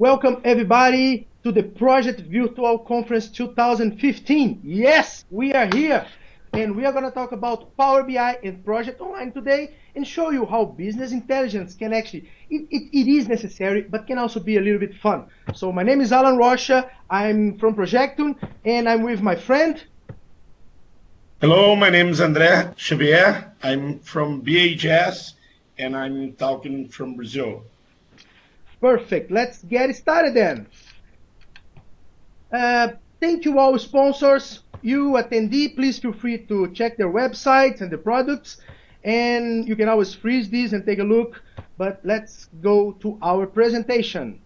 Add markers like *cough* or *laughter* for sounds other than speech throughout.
Welcome everybody to the Project Virtual Conference 2015. Yes, we are here and we are going to talk about Power BI and Project Online today and show you how business intelligence can actually, it, it, it is necessary, but can also be a little bit fun. So my name is Alan Rocha, I'm from Projectum and I'm with my friend. Hello, my name is André Xavier. I'm from BHS and I'm talking from Brazil. Perfect. Let's get started then. Uh, thank you all sponsors. You attendee, please feel free to check their websites and the products. And you can always freeze these and take a look. But let's go to our presentation.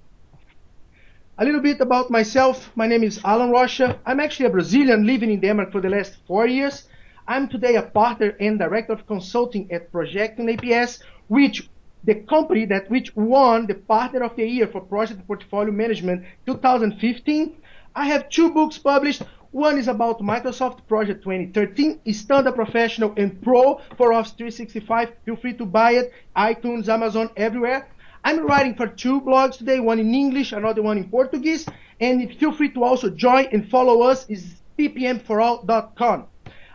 A little bit about myself. My name is Alan Rocha. I'm actually a Brazilian living in Denmark for the last four years. I'm today a partner and director of consulting at Projectum APS, which the company that which won the Partner of the Year for Project Portfolio Management 2015. I have two books published. One is about Microsoft Project 2013, Standard Professional and Pro for Office 365. Feel free to buy it, iTunes, Amazon, everywhere. I'm writing for two blogs today, one in English, another one in Portuguese. And feel free to also join and follow us is ppmforall.com.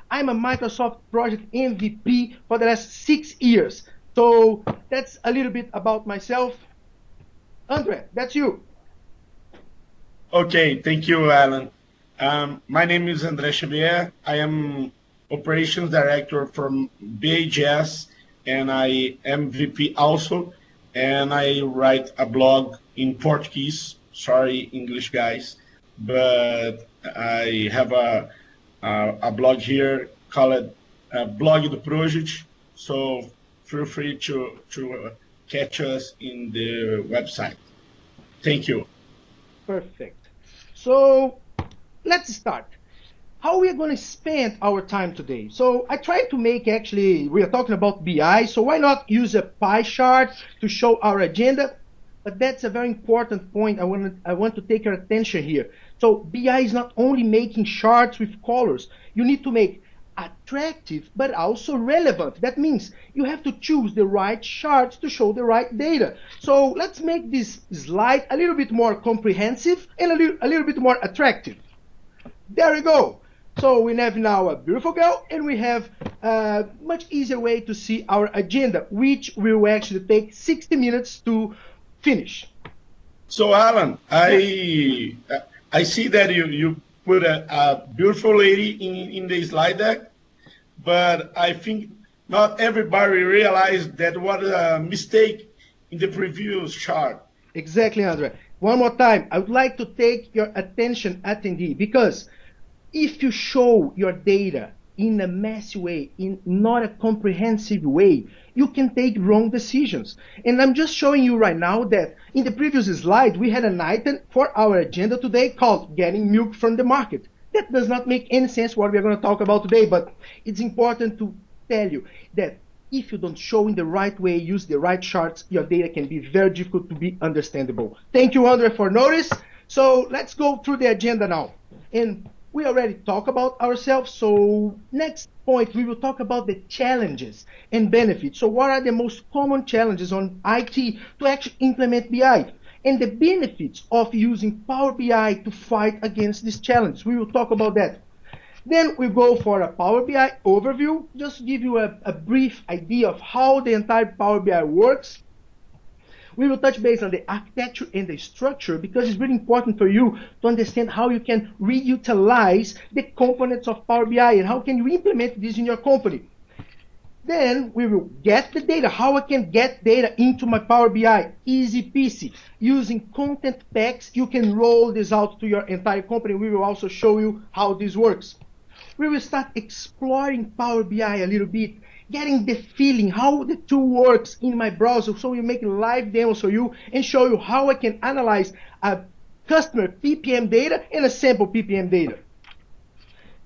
I'm a Microsoft Project MVP for the last six years. So that's a little bit about myself. Andre, that's you. Okay, thank you, Alan. Um, my name is André Xavier. I am operations director from BHS, and I am VP also, and I write a blog in Portuguese. Sorry, English guys, but I have a a, a blog here called uh, Blog do Project. So feel free to, to uh, catch us in the website. Thank you. Perfect. So let's start. How we are going to spend our time today? So I tried to make actually, we are talking about BI, so why not use a pie chart to show our agenda? But that's a very important point I want, I want to take your attention here. So BI is not only making charts with colors. You need to make attractive but also relevant. That means you have to choose the right charts to show the right data. So let's make this slide a little bit more comprehensive and a little, a little bit more attractive. There we go. So we have now a beautiful girl and we have a much easier way to see our agenda, which will actually take 60 minutes to finish. So Alan, I I see that you, you put a, a beautiful lady in, in the slide deck, but I think not everybody realized that what a mistake in the previous chart. Exactly, Andre. One more time, I would like to take your attention, attendee, because if you show your data in a messy way, in not a comprehensive way, you can take wrong decisions. And I'm just showing you right now that in the previous slide, we had an item for our agenda today called getting milk from the market. That does not make any sense what we're going to talk about today, but it's important to tell you that if you don't show in the right way, use the right charts, your data can be very difficult to be understandable. Thank you, Andre, for notice. So let's go through the agenda now. And we already talked about ourselves. So next point, we will talk about the challenges and benefits. So what are the most common challenges on IT to actually implement BI? And the benefits of using Power BI to fight against this challenge. We will talk about that. Then we go for a Power BI overview, just give you a, a brief idea of how the entire Power BI works we will touch base on the architecture and the structure because it's really important for you to understand how you can reutilize the components of Power BI and how can you implement this in your company. Then we will get the data, how I can get data into my Power BI, easy peasy. Using content packs, you can roll this out to your entire company. We will also show you how this works. We will start exploring Power BI a little bit getting the feeling how the tool works in my browser. So we make live demos for you and show you how I can analyze a customer PPM data and a sample PPM data.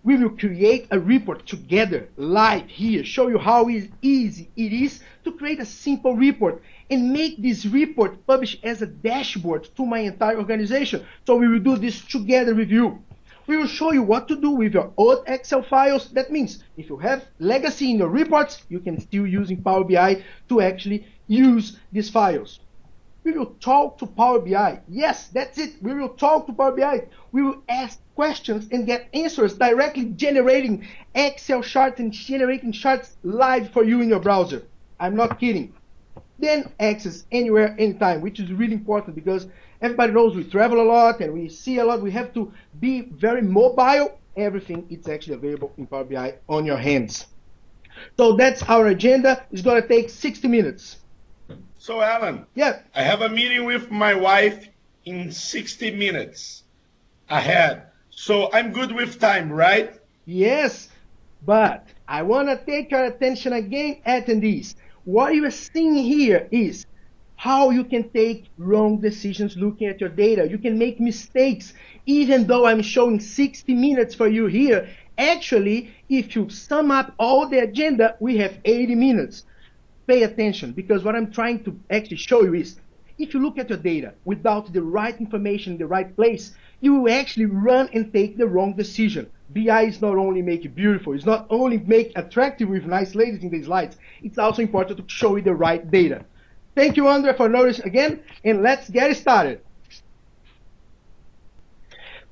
We will create a report together live here, show you how easy it is to create a simple report and make this report published as a dashboard to my entire organization. So we will do this together with you. We will show you what to do with your old Excel files. That means if you have legacy in your reports, you can still use in Power BI to actually use these files. We will talk to Power BI. Yes, that's it. We will talk to Power BI. We will ask questions and get answers directly generating Excel charts and generating charts live for you in your browser. I'm not kidding. Then access anywhere, anytime, which is really important because everybody knows we travel a lot and we see a lot. We have to be very mobile. Everything is actually available in Power BI on your hands. So that's our agenda. It's going to take 60 minutes. So, Alan. Yeah. I have a meeting with my wife in 60 minutes ahead. So I'm good with time, right? Yes. But I want to take your attention again, attendees. What you are seeing here is how you can take wrong decisions looking at your data. You can make mistakes. Even though I'm showing 60 minutes for you here, actually, if you sum up all the agenda, we have 80 minutes. Pay attention because what I'm trying to actually show you is if you look at your data without the right information in the right place, you will actually run and take the wrong decision. BI is not only make it beautiful, it's not only make attractive with nice ladies in these slides, it's also important to show you the right data. Thank you, Andre, for noticing again, and let's get started.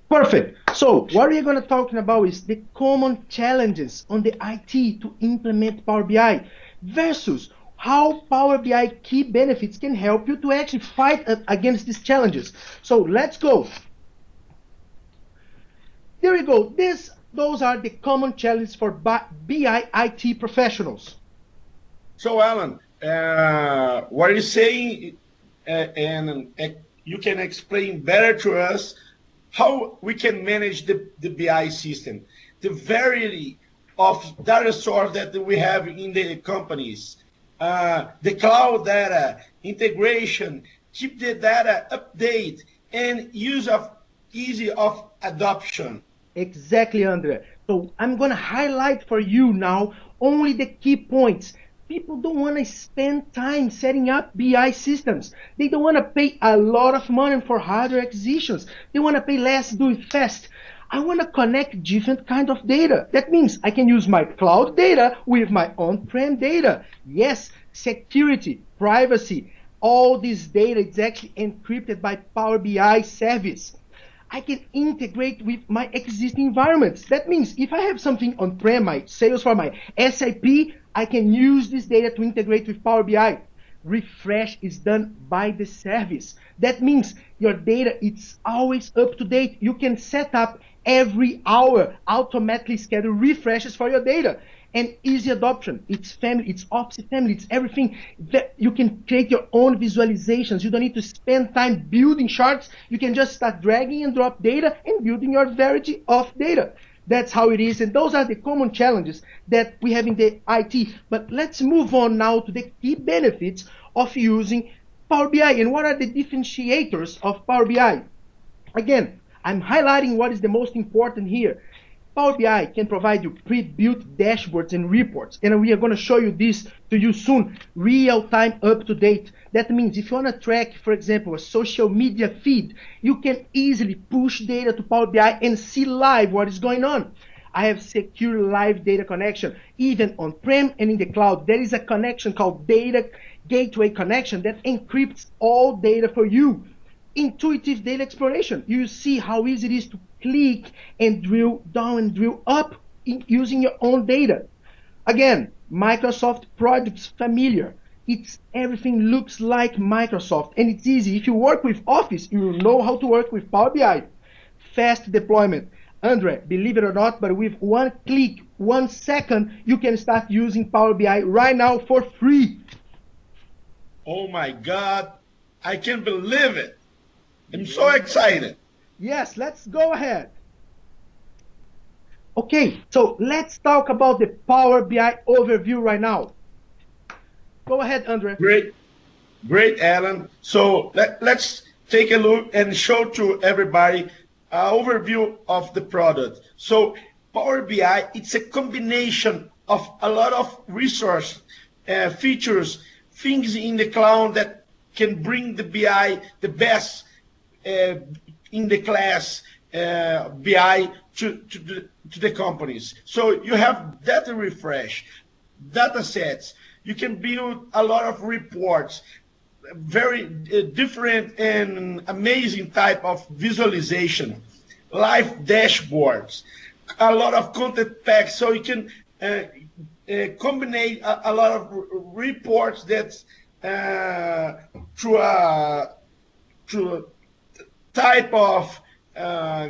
Perfect. So what we're going to talk about is the common challenges on the IT to implement Power BI versus how Power BI key benefits can help you to actually fight against these challenges. So let's go. There we go. This, those are the common challenges for BI IT professionals. So, Alan, uh, what are you saying, uh, and uh, you can explain better to us how we can manage the, the BI system, the variety of data source that we have in the companies, uh, the cloud data, integration, keep the data update, and use of easy of adoption. Exactly, Andre. So I'm going to highlight for you now only the key points. People don't want to spend time setting up BI systems. They don't want to pay a lot of money for hardware acquisitions. They want to pay less, do it fast. I want to connect different kind of data. That means I can use my cloud data with my on-prem data. Yes, security, privacy, all this data is actually encrypted by Power BI service. I can integrate with my existing environments. That means if I have something on-prem, my Salesforce, my SAP, I can use this data to integrate with Power BI. Refresh is done by the service. That means your data is always up to date. You can set up every hour automatically schedule refreshes for your data and easy adoption. It's family, it's Office family, it's everything that you can create your own visualizations. You don't need to spend time building charts. You can just start dragging and drop data and building your variety of data. That's how it is. And those are the common challenges that we have in the IT. But let's move on now to the key benefits of using Power BI and what are the differentiators of Power BI. Again, I'm highlighting what is the most important here. Power BI can provide you pre-built dashboards and reports, and we are going to show you this to you soon, real time, up to date. That means if you want to track, for example, a social media feed, you can easily push data to Power BI and see live what is going on. I have secure live data connection, even on-prem and in the cloud. There is a connection called Data Gateway Connection that encrypts all data for you intuitive data exploration. You see how easy it is to click and drill down and drill up using your own data. Again, Microsoft products familiar. It's everything looks like Microsoft and it's easy. If you work with Office, you know how to work with Power BI. Fast deployment. Andre, believe it or not, but with one click, one second, you can start using Power BI right now for free. Oh my God, I can't believe it. I'm so excited. Yes, let's go ahead. Okay, so let's talk about the Power BI overview right now. Go ahead, Andre. Great, great, Alan. So let, let's take a look and show to everybody an overview of the product. So Power BI, it's a combination of a lot of resource uh, features, things in the cloud that can bring the BI the best uh, in the class uh, BI to, to, the, to the companies. So you have data refresh, data sets. You can build a lot of reports, very uh, different and amazing type of visualization, live dashboards, a lot of content packs, so you can uh, uh, combine a, a, lot of reports that uh, through a through type of uh,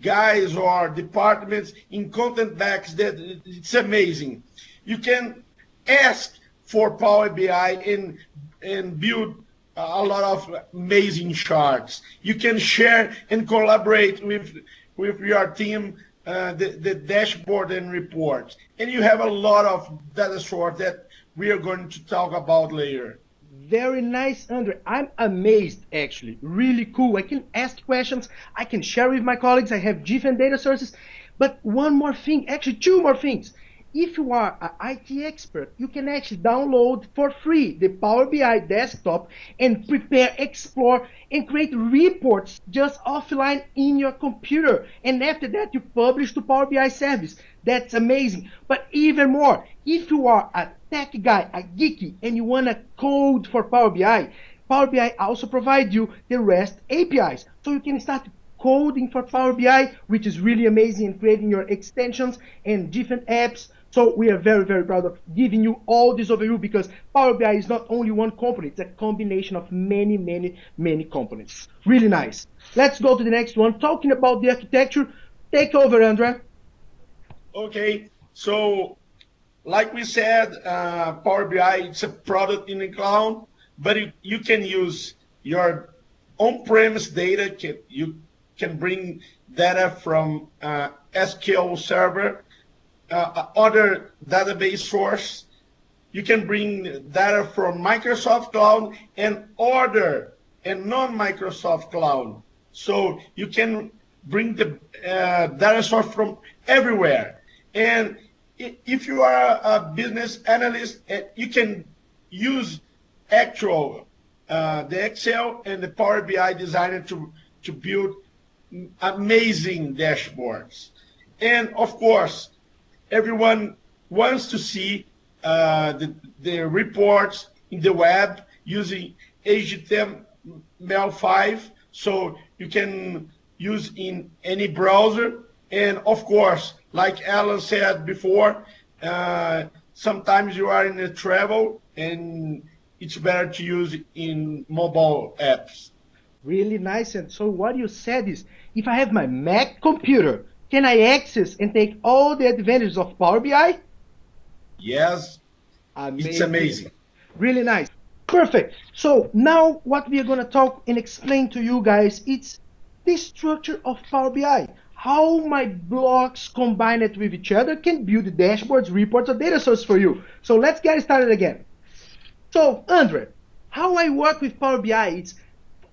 guys or departments in content packs that it's amazing. You can ask for Power BI and and build a lot of amazing charts. You can share and collaborate with with your team uh, the, the dashboard and reports. And you have a lot of data source that we are going to talk about later. Very nice, Andre. I'm amazed, actually. Really cool. I can ask questions. I can share with my colleagues. I have different data sources. But one more thing, actually two more things if you are an IT expert, you can actually download for free the Power BI desktop and prepare, explore, and create reports just offline in your computer. And after that, you publish to Power BI service. That's amazing. But even more, if you are a tech guy, a geeky, and you want to code for Power BI, Power BI also provides you the REST APIs. So you can start coding for Power BI, which is really amazing in creating your extensions and different apps so we are very, very proud of giving you all this overview because Power BI is not only one component, it's a combination of many, many, many components. Really nice. Let's go to the next one. Talking about the architecture, take over, Andre. Okay, so like we said, uh, Power BI it's a product in the cloud, but you can use your on-premise data. You can bring data from uh, SQL Server uh, other database source. You can bring data from Microsoft Cloud and other and non-Microsoft Cloud. So you can bring the uh, data source from everywhere. And if you are a business analyst, uh, you can use actual uh, the Excel and the Power BI designer to to build amazing dashboards. And of course, everyone wants to see uh, the, the reports in the web using HTML5, so you can use in any browser. And of course, like Alan said before, uh, sometimes you are in a travel and it's better to use in mobile apps. Really nice. And so what you said is, if I have my Mac computer can I access and take all the advantages of Power BI? Yes. Amazing. It's amazing. Really nice. Perfect. So now what we are going to talk and explain to you guys, it's the structure of Power BI. How my blocks combined with each other can build dashboards, reports, or data source for you. So let's get started again. So Andre, how I work with Power BI, is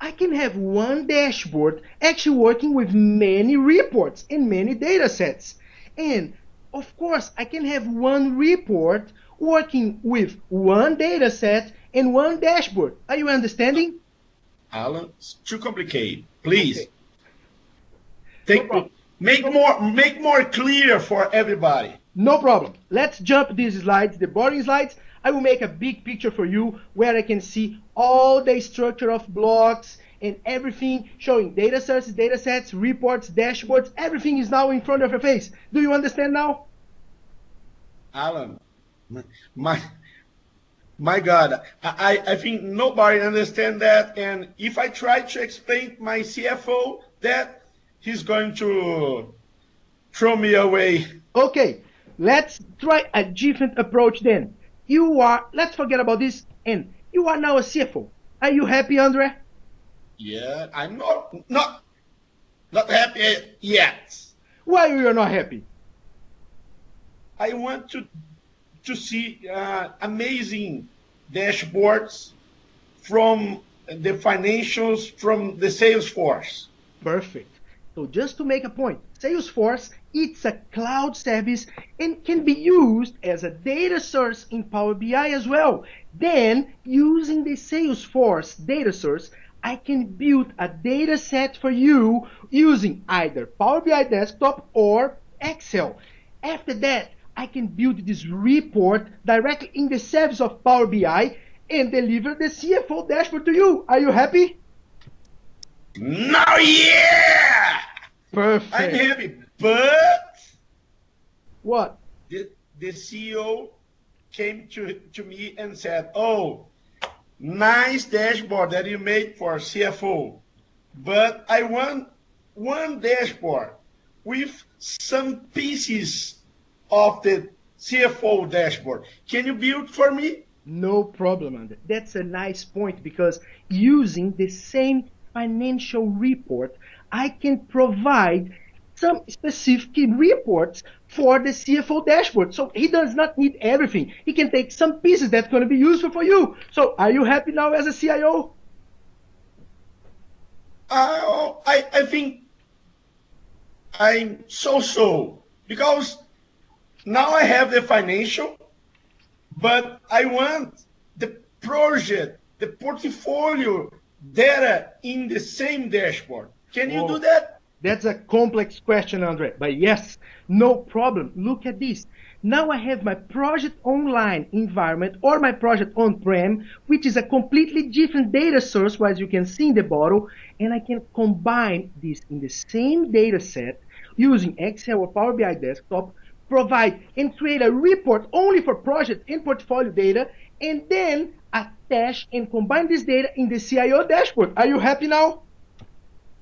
I can have one dashboard actually working with many reports and many data sets. And of course, I can have one report working with one data set and one dashboard. Are you understanding? Alan, it's too complicated. Please. Okay. Take, no make more make more clear for everybody. No problem. Let's jump these slides, the boring slides. I will make a big picture for you where I can see all the structure of blocks and everything showing data sources, data sets, reports, dashboards, everything is now in front of your face. Do you understand now? Alan, my my God, I, I think nobody understand that. And if I try to explain my CFO that, he's going to throw me away. Okay, let's try a different approach then. You are, let's forget about this, and you are now a CFO. Are you happy, Andre? Yeah, I'm not not not happy yet. Why are you not happy? I want to to see uh, amazing dashboards from the financials from the Salesforce. Perfect. So just to make a point, Salesforce it's a cloud service and can be used as a data source in Power BI as well. Then, using the Salesforce data source, I can build a data set for you using either Power BI Desktop or Excel. After that, I can build this report directly in the service of Power BI and deliver the CFO dashboard to you. Are you happy? Now, yeah! Perfect. I'm happy, but what? The, the CEO came to, to me and said, oh, nice dashboard that you made for CFO, but I want one dashboard with some pieces of the CFO dashboard. Can you build for me? No problem, Andre. That's a nice point because using the same financial report, I can provide some specific reports for the CFO dashboard. So he does not need everything. He can take some pieces that's going to be useful for you. So are you happy now as a CIO? Uh, I, I think I'm so-so because now I have the financial, but I want the project, the portfolio data uh, in the same dashboard. Can you do oh, that? That's a complex question, Andre. But yes, no problem. Look at this. Now I have my project online environment or my project on-prem, which is a completely different data source, as you can see in the bottle, and I can combine this in the same data set using Excel or Power BI desktop, provide and create a report only for project and portfolio data, and then attach and combine this data in the CIO dashboard. Are you happy now?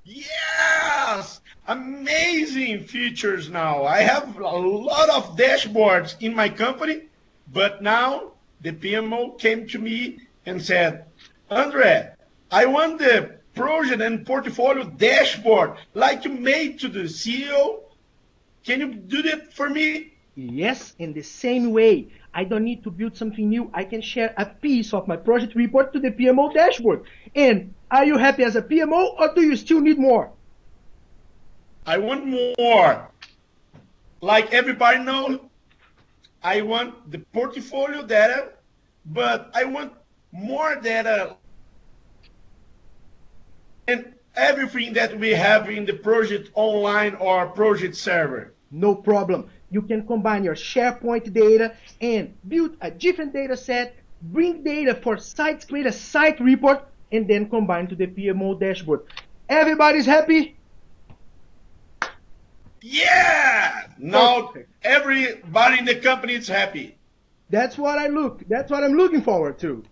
Yes! Amazing features now. I have a lot of dashboards in my company, but now the PMO came to me and said, Andre, I want the project and portfolio dashboard like you made to the CEO. Can you do that for me? Yes, in the same way. I don't need to build something new. I can share a piece of my project report to the PMO dashboard. And are you happy as a PMO or do you still need more? I want more. Like everybody knows, I want the portfolio data, but I want more data and everything that we have in the project online or project server. No problem you can combine your SharePoint data and build a different data set, bring data for sites, create a site report, and then combine to the PMO dashboard. Everybody's happy? Yeah! Now Perfect. everybody in the company is happy. That's what I look. That's what I'm looking forward to.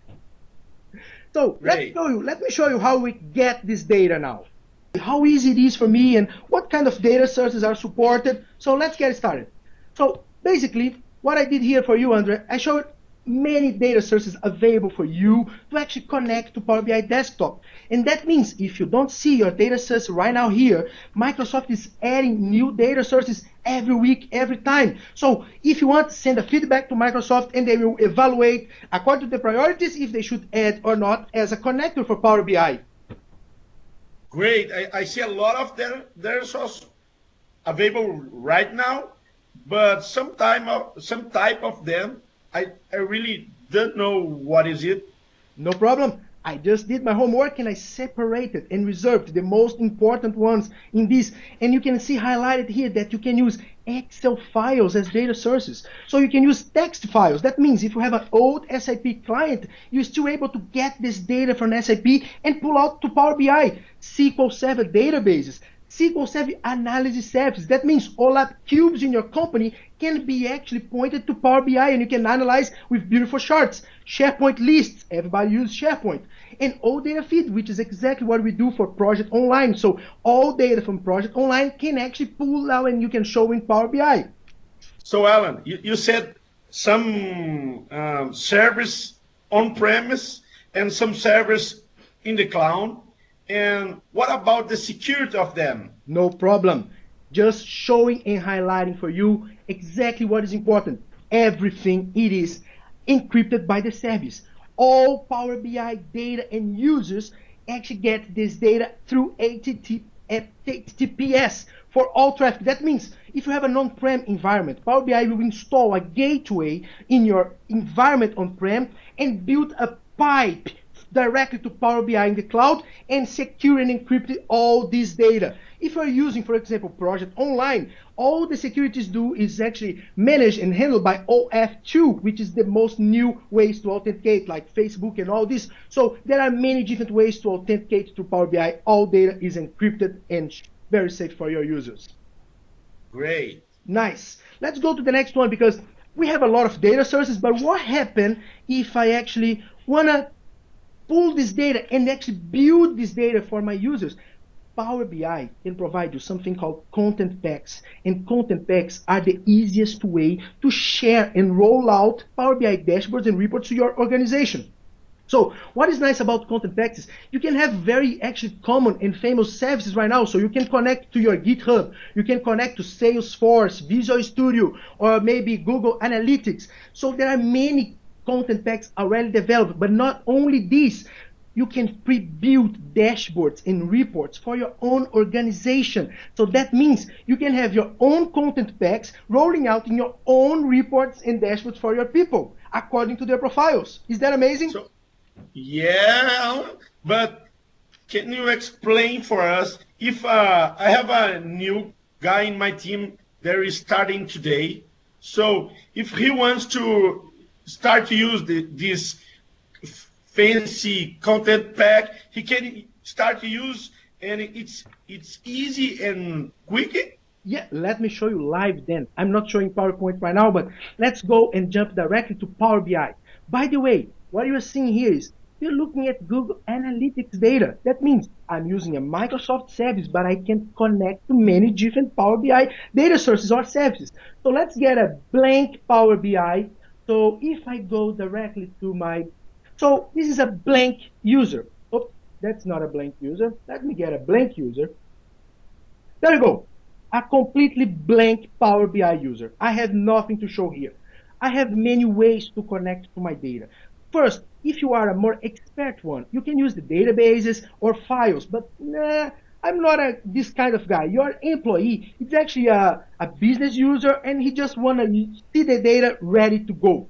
So let's show you. Let me show you how we get this data now. How easy it is for me and what kind of data sources are supported. So let's get started. So basically, what I did here for you, Andre, I showed many data sources available for you to actually connect to Power BI Desktop. And that means if you don't see your data source right now here, Microsoft is adding new data sources every week, every time. So if you want, send a feedback to Microsoft and they will evaluate according to the priorities if they should add or not as a connector for Power BI. Great. I, I see a lot of their, data sources available right now but some time of, some type of them, I, I really don't know what is it. No problem. I just did my homework and I separated and reserved the most important ones in this. And you can see highlighted here that you can use Excel files as data sources. So you can use text files. That means if you have an old SAP client, you're still able to get this data from SAP and pull out to Power BI, SQL Server databases, SQL Server Analysis Service. That means all that cubes in your company can be actually pointed to Power BI and you can analyze with beautiful charts. SharePoint lists, everybody uses SharePoint. And all data feed, which is exactly what we do for Project Online. So all data from Project Online can actually pull out and you can show in Power BI. So Alan, you, you said some um, service on-premise and some service in the cloud and what about the security of them? No problem. Just showing and highlighting for you exactly what is important. Everything it is encrypted by the service. All Power BI data and users actually get this data through HTTPS for all traffic. That means if you have an on-prem environment, Power BI will install a gateway in your environment on-prem and build a pipe directly to Power BI in the cloud and secure and encrypt all this data. If you're using, for example, Project Online, all the securities do is actually managed and handled by OAuth2, which is the most new ways to authenticate, like Facebook and all this. So there are many different ways to authenticate to Power BI. All data is encrypted and very safe for your users. Great. Nice. Let's go to the next one because we have a lot of data sources, but what happens if I actually want to pull this data and actually build this data for my users? Power BI can provide you something called content packs. And content packs are the easiest way to share and roll out Power BI dashboards and reports to your organization. So what is nice about content packs is you can have very actually common and famous services right now. So you can connect to your GitHub, you can connect to Salesforce, Visual Studio, or maybe Google Analytics. So there are many content packs already developed, but not only this, you can pre-build dashboards and reports for your own organization. So that means you can have your own content packs rolling out in your own reports and dashboards for your people according to their profiles. Is that amazing? So yeah, but can you explain for us if uh, I have a new guy in my team that is starting today? So if he wants to start to use the, this fancy content pack, he can start to use, and it's it's easy and quick. Yeah, let me show you live then. I'm not showing PowerPoint right now, but let's go and jump directly to Power BI. By the way, what you're seeing here is you're looking at Google Analytics data. That means I'm using a Microsoft service, but I can connect to many different Power BI data sources or services. So let's get a blank Power BI. So if I go directly to my, so this is a blank user. Oh, that's not a blank user. Let me get a blank user. There you go. A completely blank Power BI user. I have nothing to show here. I have many ways to connect to my data. First, if you are a more expert one, you can use the databases or files, but nah, I'm not a, this kind of guy. Your employee is actually a, a business user and he just want to see the data ready to go.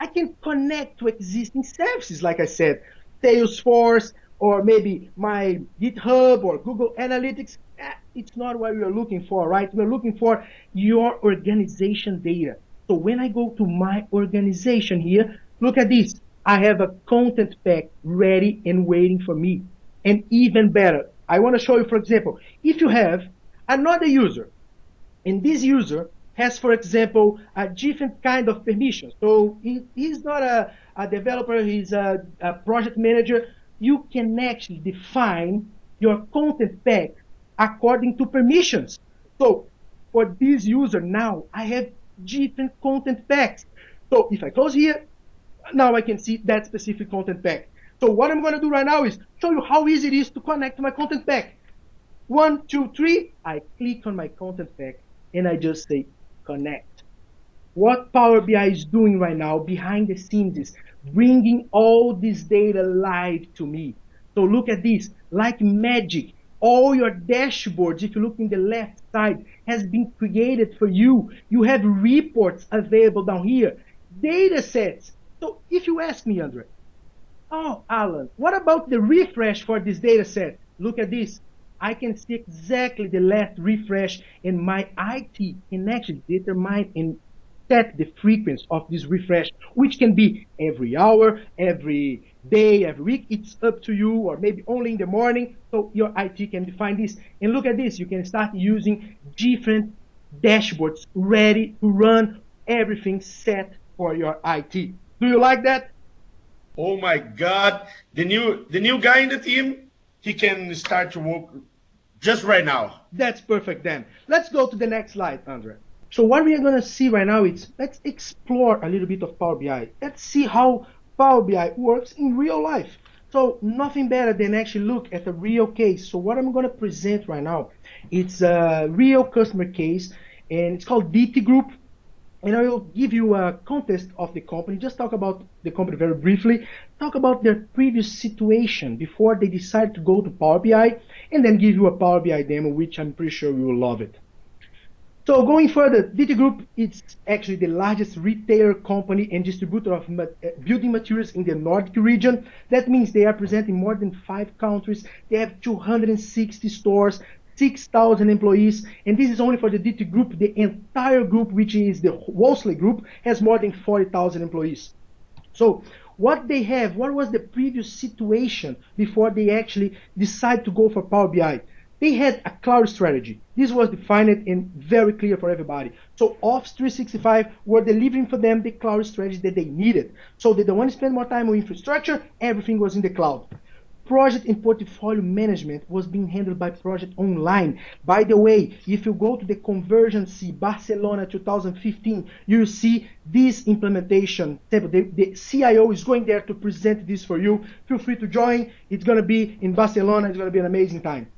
I can connect to existing services, like I said, Salesforce, or maybe my GitHub or Google Analytics. Eh, it's not what we're looking for, right? We're looking for your organization data. So when I go to my organization here, look at this. I have a content pack ready and waiting for me. And even better, I want to show you, for example, if you have another user, and this user has, for example, a different kind of permission. So he, he's not a, a developer, he's a, a project manager. You can actually define your content pack according to permissions. So for this user now, I have different content packs. So if I close here, now I can see that specific content pack. So what I'm going to do right now is show you how easy it is to connect to my content pack. One, two, three. I click on my content pack and I just say connect. What Power BI is doing right now behind the scenes is bringing all this data live to me. So look at this, like magic. All your dashboards, if you look in the left side, has been created for you. You have reports available down here, data sets, so if you ask me, Andre, oh, Alan, what about the refresh for this data set? Look at this. I can see exactly the last refresh and my IT can actually determine and set the frequency of this refresh, which can be every hour, every day, every week. It's up to you, or maybe only in the morning. So your IT can define this. And look at this. You can start using different dashboards ready to run everything set for your IT. Do you like that? Oh my God! The new the new guy in the team, he can start to work just right now. That's perfect then. Let's go to the next slide, Andre. So what we are going to see right now is let's explore a little bit of Power BI. Let's see how Power BI works in real life. So nothing better than actually look at a real case. So what I'm going to present right now, it's a real customer case and it's called DT Group and I will give you a context of the company, just talk about the company very briefly, talk about their previous situation before they decided to go to Power BI, and then give you a Power BI demo, which I'm pretty sure you will love it. So going further, DT Group is actually the largest retailer company and distributor of uh, building materials in the Nordic region. That means they are present in more than five countries. They have 260 stores, 6,000 employees, and this is only for the DT Group. The entire group, which is the Wolseley Group, has more than 40,000 employees. So what they have, what was the previous situation before they actually decide to go for Power BI? They had a cloud strategy. This was defined and very clear for everybody. So Office 365 were delivering for them the cloud strategy that they needed. So they don't want to spend more time on infrastructure, everything was in the cloud. Project and portfolio management was being handled by Project Online. By the way, if you go to the Convergence Barcelona 2015, you see this implementation. The, the CIO is going there to present this for you. Feel free to join. It's going to be in Barcelona. It's going to be an amazing time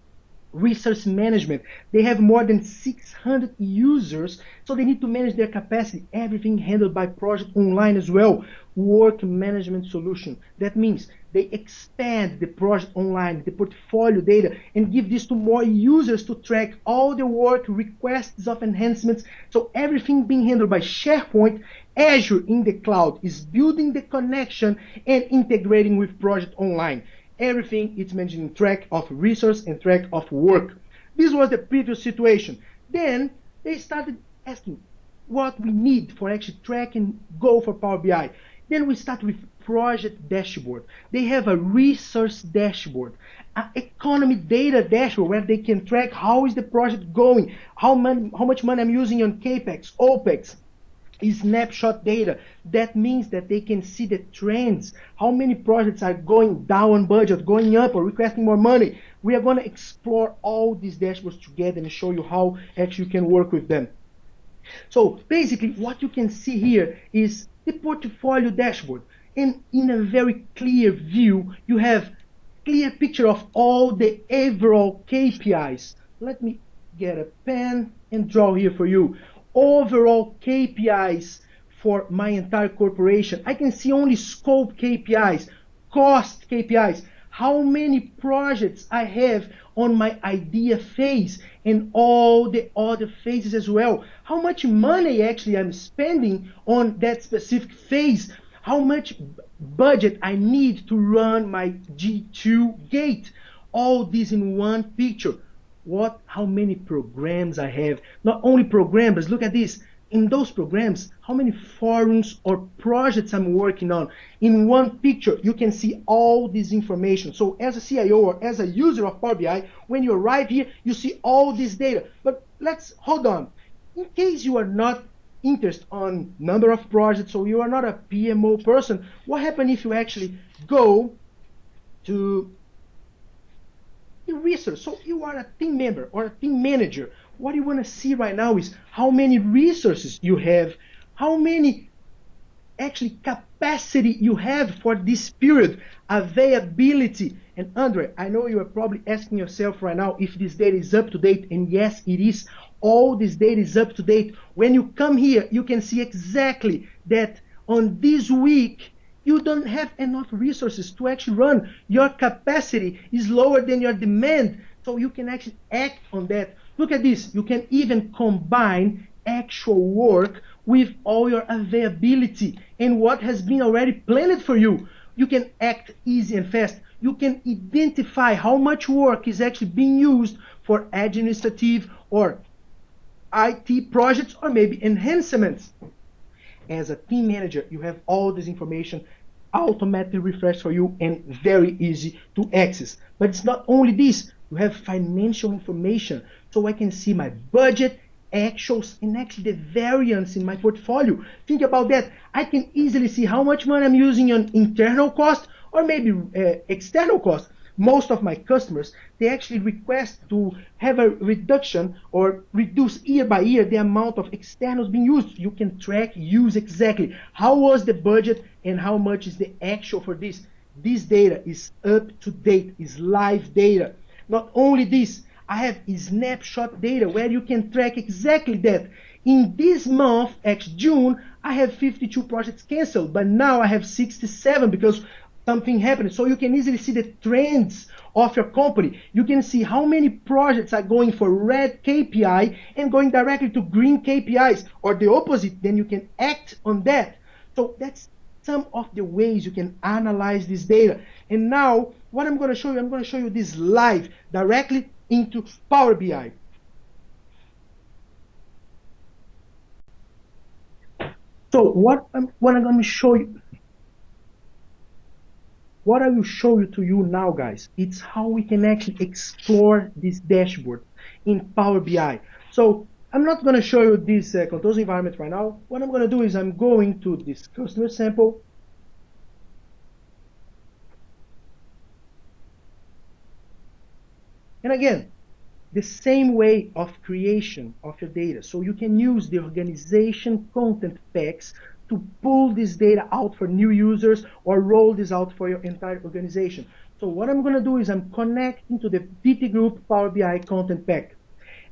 resource management. They have more than 600 users, so they need to manage their capacity. Everything handled by Project Online as well. Work management solution. That means they expand the project online, the portfolio data, and give this to more users to track all the work, requests of enhancements. So everything being handled by SharePoint, Azure in the cloud is building the connection and integrating with Project Online everything is mentioning track of resource and track of work. This was the previous situation. Then they started asking what we need for actually track and go for Power BI. Then we start with project dashboard. They have a resource dashboard, an economy data dashboard where they can track how is the project going, how, man, how much money I'm using on capex, opex, is snapshot data. That means that they can see the trends, how many projects are going down budget, going up, or requesting more money. We are going to explore all these dashboards together and show you how actually you can work with them. So basically, what you can see here is the portfolio dashboard. And in a very clear view, you have clear picture of all the overall KPIs. Let me get a pen and draw here for you overall KPIs for my entire corporation. I can see only scope KPIs, cost KPIs, how many projects I have on my idea phase and all the other phases as well. How much money actually I'm spending on that specific phase. How much budget I need to run my G2 gate. All this in one picture what how many programs I have. Not only programs, look at this. In those programs, how many forums or projects I'm working on. In one picture, you can see all this information. So as a CIO or as a user of Power BI, when you arrive here, you see all this data. But let's hold on. In case you are not interested on number of projects so you are not a PMO person, what happens if you actually go to the research. So you are a team member or a team manager. What you want to see right now is how many resources you have, how many actually capacity you have for this period, availability. And Andre, I know you are probably asking yourself right now if this data is up to date, and yes, it is. All this data is up to date. When you come here, you can see exactly that on this week you don't have enough resources to actually run. Your capacity is lower than your demand, so you can actually act on that. Look at this. You can even combine actual work with all your availability and what has been already planned for you. You can act easy and fast. You can identify how much work is actually being used for administrative or IT projects or maybe enhancements as a team manager, you have all this information automatically refreshed for you and very easy to access. But it's not only this, you have financial information. So I can see my budget, actuals, and actually the variance in my portfolio. Think about that. I can easily see how much money I'm using on internal cost or maybe uh, external cost most of my customers, they actually request to have a reduction or reduce year by year the amount of externals being used. You can track, use exactly how was the budget and how much is the actual for this. This data is up to date, is live data. Not only this, I have snapshot data where you can track exactly that. In this month, X June, I have 52 projects canceled, but now I have 67 because something happened. So you can easily see the trends of your company. You can see how many projects are going for red KPI and going directly to green KPIs or the opposite. Then you can act on that. So that's some of the ways you can analyze this data. And now what I'm going to show you, I'm going to show you this live directly into Power BI. So what I'm, what I'm going to show you, what I will show you to you now, guys, it's how we can actually explore this dashboard in Power BI. So I'm not going to show you this uh, controls environment right now. What I'm going to do is I'm going to this customer sample. And again, the same way of creation of your data. So you can use the organization content packs to pull this data out for new users or roll this out for your entire organization. So what I'm going to do is I'm connecting to the PT Group Power BI content pack.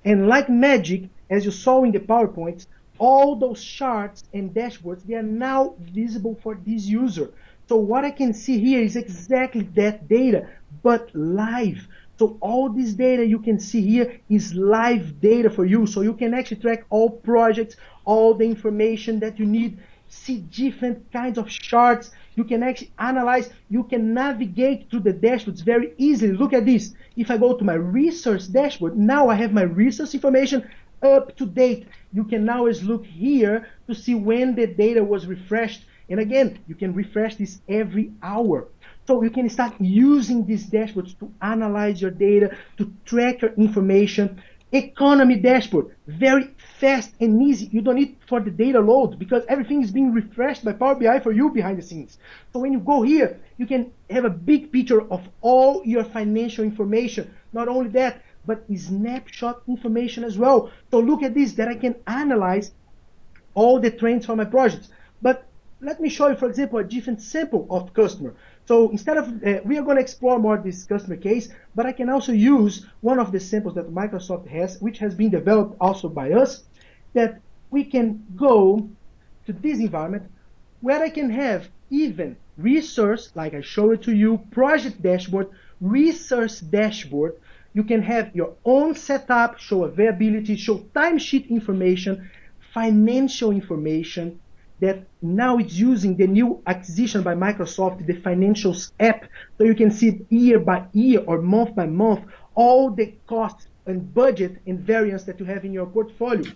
And like magic, as you saw in the PowerPoints, all those charts and dashboards, they are now visible for this user. So what I can see here is exactly that data, but live. So all this data you can see here is live data for you. So you can actually track all projects, all the information that you need, see different kinds of charts. You can actually analyze, you can navigate through the dashboards very easily. Look at this. If I go to my resource dashboard, now I have my resource information up to date. You can now look here to see when the data was refreshed. And again, you can refresh this every hour. So you can start using these dashboards to analyze your data, to track your information. Economy dashboard, very fast and easy. You don't need for the data load because everything is being refreshed by Power BI for you behind the scenes. So when you go here, you can have a big picture of all your financial information. Not only that, but snapshot information as well. So look at this that I can analyze all the trends for my projects. But let me show you, for example, a different sample of customer. So instead of, uh, we are going to explore more this customer case, but I can also use one of the samples that Microsoft has, which has been developed also by us, that we can go to this environment where I can have even resource, like I showed it to you, project dashboard, resource dashboard. You can have your own setup, show availability, show timesheet information, financial information, that now it's using the new acquisition by Microsoft, the Financials app, so you can see year by year or month by month all the costs and budget and variance that you have in your portfolio.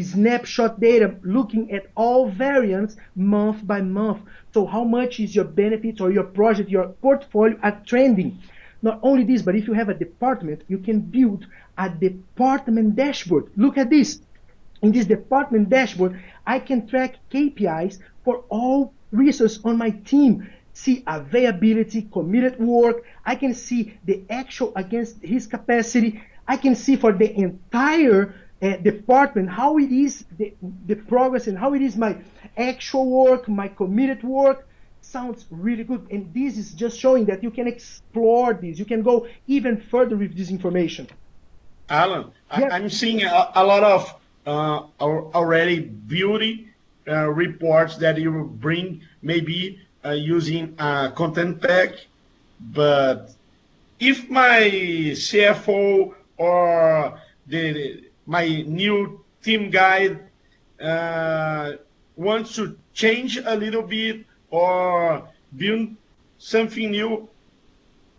Snapshot data looking at all variants month by month. So how much is your benefits or your project, your portfolio are trending? Not only this, but if you have a department, you can build a department dashboard. Look at this in this department dashboard, I can track KPIs for all resources on my team. See availability, committed work. I can see the actual against his capacity. I can see for the entire uh, department how it is the, the progress and how it is my actual work, my committed work. Sounds really good. And this is just showing that you can explore this. You can go even further with this information. Alan, yeah. I'm seeing a, a lot of uh, already beauty uh, reports that you bring maybe uh, using a content pack. But if my CFO or the my new team guide uh, wants to change a little bit or build something new,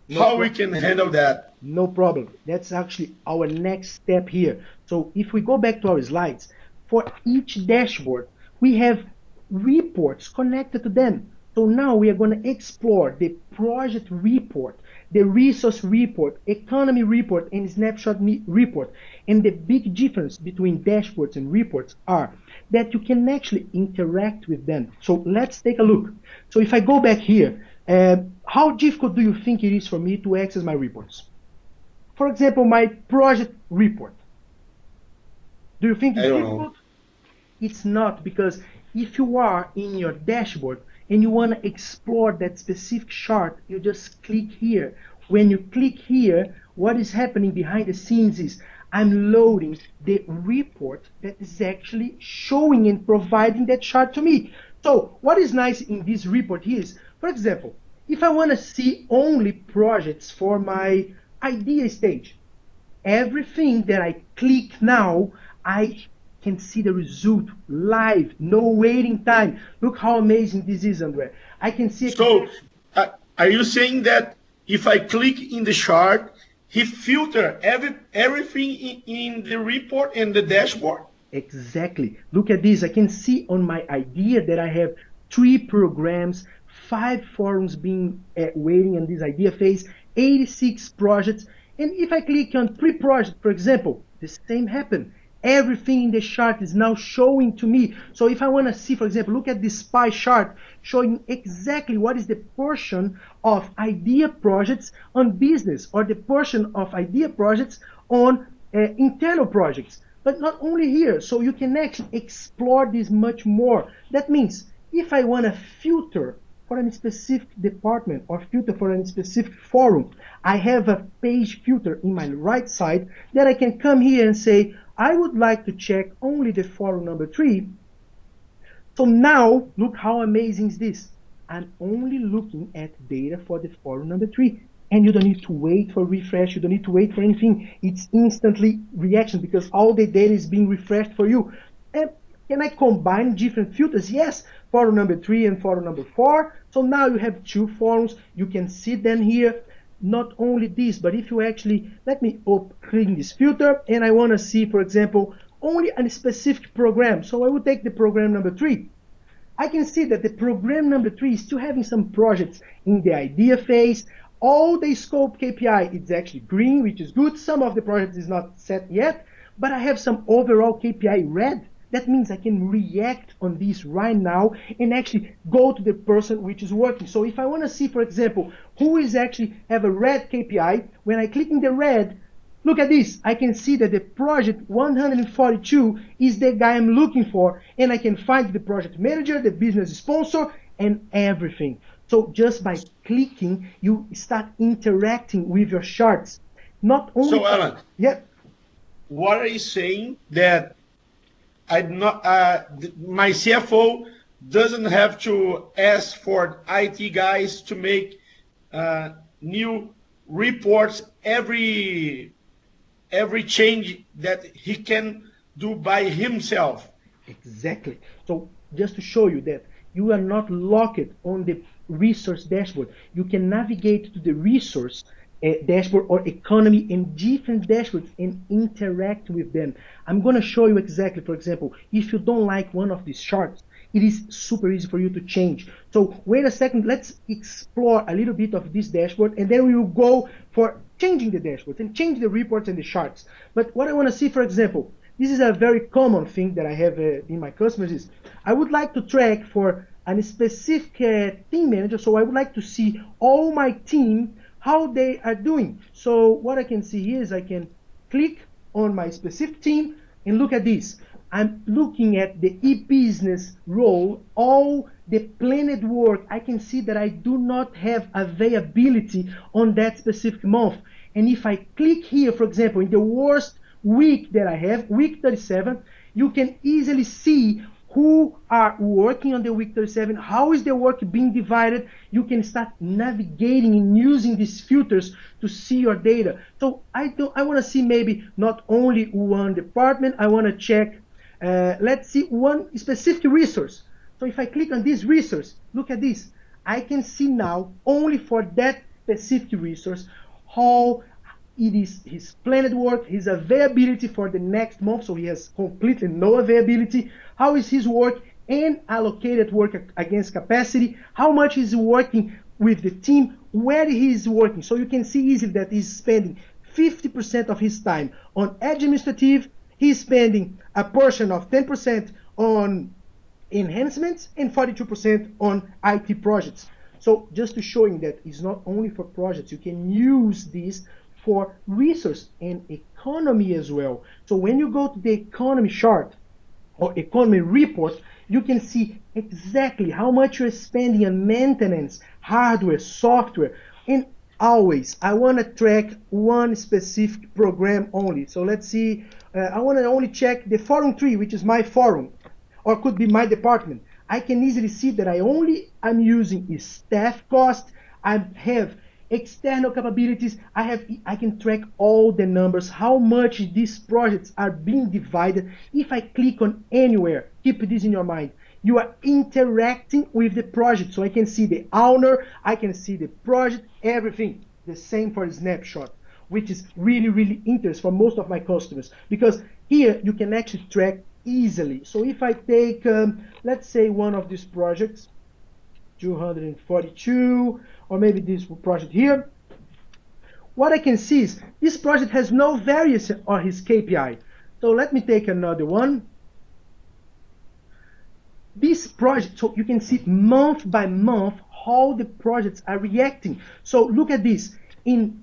no how problem. we can handle that? No problem. That's actually our next step here. So if we go back to our slides, for each dashboard, we have reports connected to them. So now we are going to explore the project report, the resource report, economy report, and snapshot report. And the big difference between dashboards and reports are that you can actually interact with them. So let's take a look. So if I go back here, uh, how difficult do you think it is for me to access my reports? For example, my project report. Do you think it's difficult? Know. It's not because if you are in your dashboard and you want to explore that specific chart, you just click here. When you click here, what is happening behind the scenes is I'm loading the report that is actually showing and providing that chart to me. So what is nice in this report is, for example, If I want to see only projects for my idea stage, everything that I click now, I can see the result live, no waiting time. Look how amazing this is, Andre. I can see. So, uh, are you saying that if I click in the chart, he filter every everything in, in the report and the dashboard? Exactly. Look at this. I can see on my idea that I have three programs, five forums being uh, waiting in this idea phase, 86 projects. And if I click on pre-project, for example, the same happened. Everything in the chart is now showing to me. So if I want to see, for example, look at this pie chart showing exactly what is the portion of idea projects on business or the portion of idea projects on uh, internal projects. But not only here, so you can actually explore this much more. That means if I want to filter for a specific department or filter for a specific forum, I have a page filter in my right side that I can come here and say, I would like to check only the forum number three. So now, look how amazing is this. I'm only looking at data for the forum number three. And you don't need to wait for refresh. You don't need to wait for anything. It's instantly reaction because all the data is being refreshed for you. And can I combine different filters? Yes, forum number three and forum number four. So now you have two forums. You can see them here. Not only this, but if you actually, let me clean this filter and I want to see, for example, only a specific program. So I will take the program number three. I can see that the program number three is still having some projects in the idea phase. All the scope KPI is actually green, which is good. Some of the projects is not set yet, but I have some overall KPI red. That means I can react on this right now and actually go to the person which is working. So if I want to see, for example, who is actually have a red KPI, when I click in the red, look at this. I can see that the project 142 is the guy I'm looking for, and I can find the project manager, the business sponsor, and everything. So just by clicking, you start interacting with your charts. Not only. So Alan, yeah. What are you saying that I not uh, my CFO doesn't have to ask for IT guys to make uh, new reports every every change that he can do by himself. Exactly. So just to show you that you are not locked on the resource dashboard. You can navigate to the resource dashboard or economy in different dashboards and interact with them. I'm going to show you exactly, for example, if you don't like one of these charts, it is super easy for you to change. So wait a second, let's explore a little bit of this dashboard and then we will go for changing the dashboards and change the reports and the charts. But what I want to see, for example, this is a very common thing that I have uh, in my customers is I would like to track for a specific uh, team manager. So I would like to see all my team how they are doing. So what I can see here is I can click on my specific team and look at this. I'm looking at the e-business role, all the planned work. I can see that I do not have availability on that specific month. And if I click here, for example, in the worst week that I have, week 37, you can easily see who are working on the week 37, how is the work being divided, you can start navigating and using these filters to see your data. So I do I want to see maybe not only one department, I want to check, uh, let's see one specific resource. So if I click on this resource, look at this. I can see now only for that specific resource how it is his planned work, his availability for the next month, so he has completely no availability. How is his work and allocated work against capacity? How much is he working with the team? Where he is working? So you can see easily that he's spending 50% of his time on administrative. He's spending a portion of 10% on enhancements and 42% on IT projects. So just to showing that it's not only for projects, you can use this for resource and economy as well. So when you go to the economy chart or economy report, you can see exactly how much you're spending on maintenance, hardware, software, and always I want to track one specific program only. So let's see, uh, I want to only check the forum tree, which is my forum, or could be my department. I can easily see that I only I'm using is staff cost, I have external capabilities. I have I can track all the numbers, how much these projects are being divided. If I click on anywhere, keep this in your mind. You are interacting with the project. So I can see the owner, I can see the project, everything. The same for snapshot, which is really, really interesting for most of my customers because here you can actually track easily. So if I take, um, let's say one of these projects, 242, or maybe this project here, what I can see is this project has no variance on his KPI. So let me take another one. This project, so you can see month by month how the projects are reacting. So look at this. In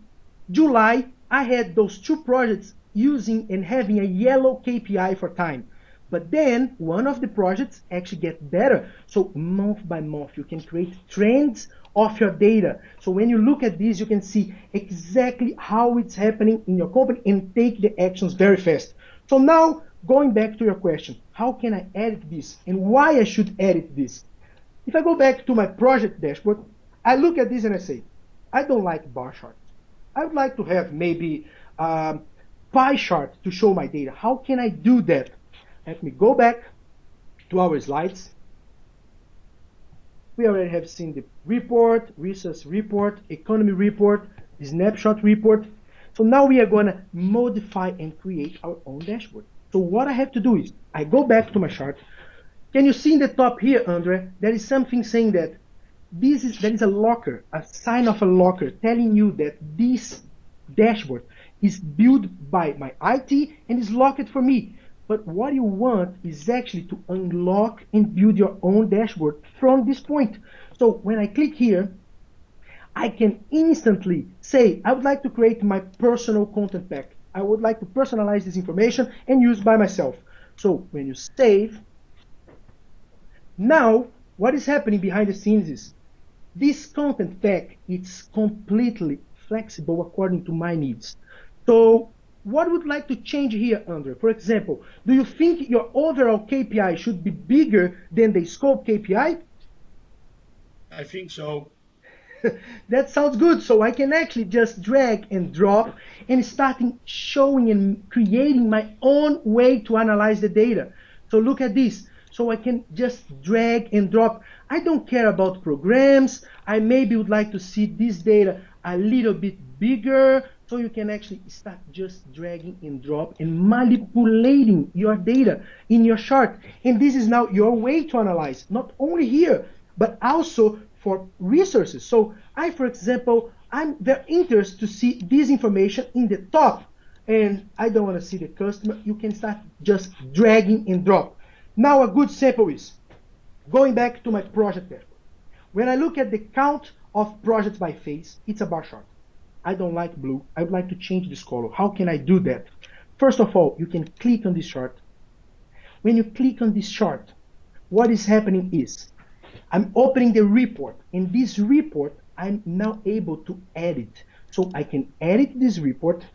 July, I had those two projects using and having a yellow KPI for time. But then one of the projects actually get better. So month by month, you can create trends of your data. So when you look at this, you can see exactly how it's happening in your company and take the actions very fast. So now going back to your question, how can I edit this and why I should edit this? If I go back to my project dashboard, I look at this and I say, I don't like bar charts. I would like to have maybe um, pie chart to show my data. How can I do that? Let me go back to our slides. We already have seen the report, resource report, economy report, snapshot report. So now we are going to modify and create our own dashboard. So what I have to do is I go back to my chart. Can you see in the top here, Andre, there is something saying that this is there is a locker, a sign of a locker telling you that this dashboard is built by my IT and is locked for me. But what you want is actually to unlock and build your own dashboard from this point. So when I click here, I can instantly say, I would like to create my personal content pack. I would like to personalize this information and use by myself. So when you save, now what is happening behind the scenes is this content pack it's completely flexible according to my needs. So what would like to change here, Andre? For example, do you think your overall KPI should be bigger than the scope KPI? I think so. *laughs* that sounds good. So I can actually just drag and drop and starting showing and creating my own way to analyze the data. So look at this. So I can just drag and drop. I don't care about programs. I maybe would like to see this data a little bit bigger so you can actually start just dragging and drop and manipulating your data in your chart. And this is now your way to analyze, not only here, but also for resources. So I, for example, I'm very interested to see this information in the top and I don't want to see the customer. You can start just dragging and drop. Now a good sample is going back to my project dashboard. When I look at the count of projects by phase, it's a bar chart. I don't like blue. I would like to change this color. How can I do that? First of all, you can click on this chart. When you click on this chart, what is happening is I'm opening the report. In this report, I'm now able to edit. So I can edit this report,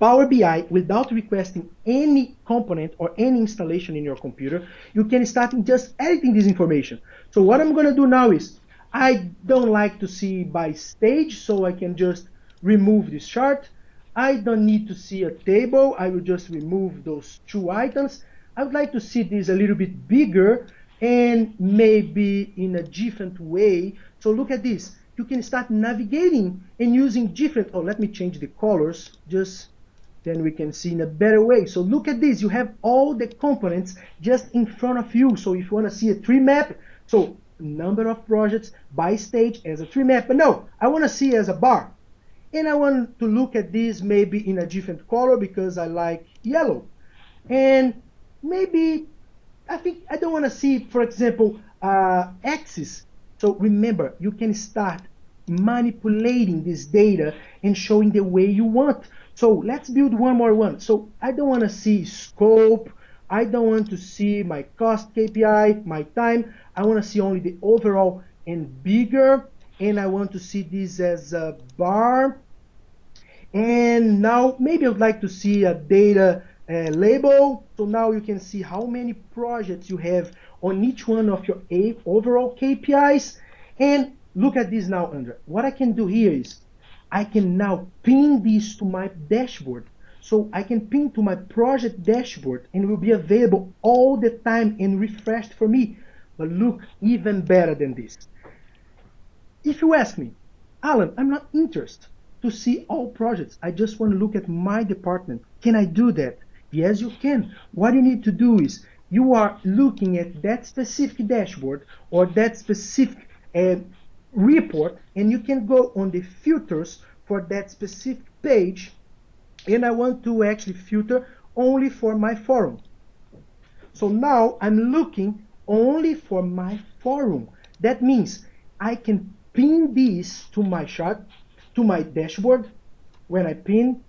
Power BI, without requesting any component or any installation in your computer. You can start just editing this information. So what I'm going to do now is I don't like to see by stage, so I can just remove this chart. I don't need to see a table. I will just remove those two items. I would like to see this a little bit bigger and maybe in a different way. So look at this. You can start navigating and using different, oh, let me change the colors, just then we can see in a better way. So look at this. You have all the components just in front of you. So if you want to see a tree map, so number of projects by stage as a tree map. But no, I want to see as a bar. And I want to look at this maybe in a different color because I like yellow. And maybe, I think, I don't want to see, for example, uh, axis. So remember, you can start manipulating this data and showing the way you want. So let's build one more one. So I don't want to see scope. I don't want to see my cost KPI, my time. I want to see only the overall and bigger and I want to see this as a bar. And now maybe I'd like to see a data uh, label. So now you can see how many projects you have on each one of your overall KPIs. And look at this now, Andrea. What I can do here is I can now pin this to my dashboard. So I can pin to my project dashboard and it will be available all the time and refreshed for me. But look, even better than this. If you ask me, Alan, I'm not interested to see all projects. I just want to look at my department. Can I do that? Yes, you can. What you need to do is you are looking at that specific dashboard or that specific uh, report and you can go on the filters for that specific page and I want to actually filter only for my forum. So now I'm looking only for my forum. That means I can pin this to my chart, to my dashboard when I pin.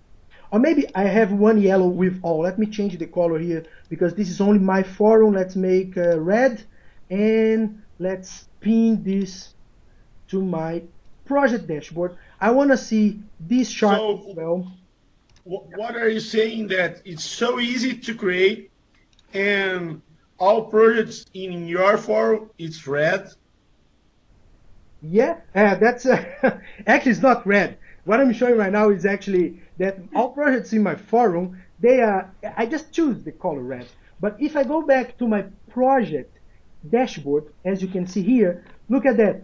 Or maybe I have one yellow with all. Let me change the color here because this is only my forum. Let's make uh, red and let's pin this to my project dashboard. I want to see this chart so, as well. What are you saying that it's so easy to create and all projects in your forum it's red yeah, uh, that's uh, *laughs* actually it's not red. What I'm showing right now is actually that all projects in my forum, they are, I just choose the color red. But if I go back to my project dashboard, as you can see here, look at that.